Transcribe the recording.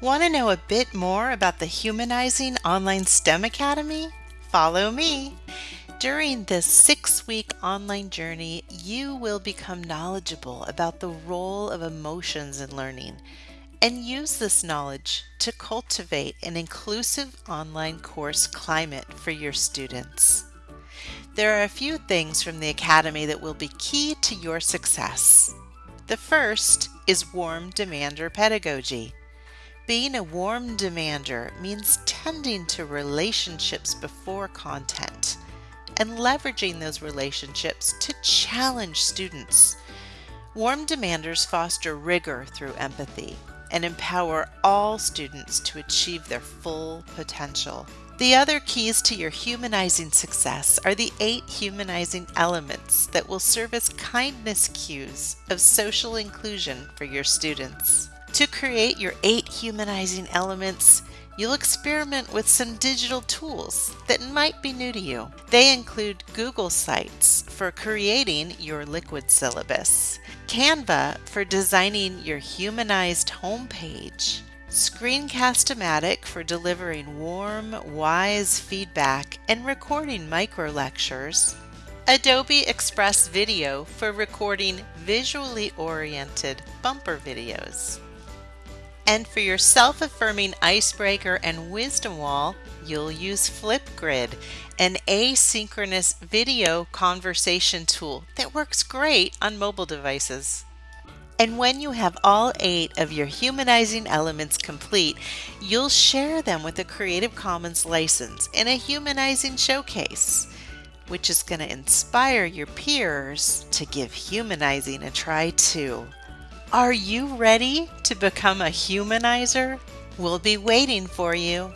Want to know a bit more about the Humanizing Online STEM Academy? Follow me. During this six week online journey, you will become knowledgeable about the role of emotions in learning and use this knowledge to cultivate an inclusive online course climate for your students. There are a few things from the Academy that will be key to your success. The first is warm demander pedagogy. Being a warm demander means tending to relationships before content and leveraging those relationships to challenge students. Warm demanders foster rigor through empathy and empower all students to achieve their full potential. The other keys to your humanizing success are the eight humanizing elements that will serve as kindness cues of social inclusion for your students. To create your eight humanizing elements, you'll experiment with some digital tools that might be new to you. They include Google Sites for creating your liquid syllabus, Canva for designing your humanized homepage, Screencast-O-Matic for delivering warm, wise feedback and recording micro lectures, Adobe Express Video for recording visually oriented bumper videos. And for your self affirming icebreaker and wisdom wall, you'll use Flipgrid, an asynchronous video conversation tool that works great on mobile devices. And when you have all eight of your humanizing elements complete, you'll share them with a Creative Commons license in a humanizing showcase, which is going to inspire your peers to give humanizing a try too. Are you ready to become a humanizer? We'll be waiting for you.